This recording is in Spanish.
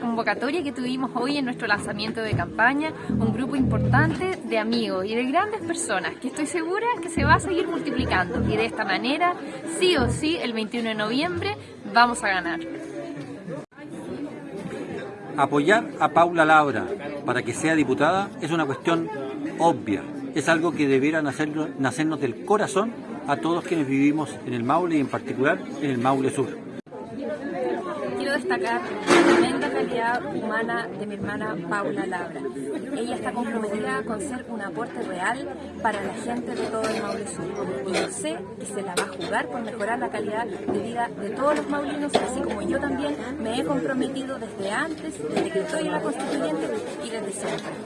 convocatoria que tuvimos hoy en nuestro lanzamiento de campaña, un grupo importante de amigos y de grandes personas que estoy segura que se va a seguir multiplicando y de esta manera, sí o sí, el 21 de noviembre vamos a ganar. Apoyar a Paula Labra para que sea diputada es una cuestión obvia, es algo que debiera nacernos del corazón a todos quienes vivimos en el Maule y en particular en el Maule Sur. Destacar la tremenda calidad humana de mi hermana Paula Labra. Ella está comprometida con ser un aporte real para la gente de todo el Maule Sur. Y yo sé que se la va a jugar por mejorar la calidad de vida de todos los maulinos, así como yo también me he comprometido desde antes, desde que estoy en la constituyente y desde siempre.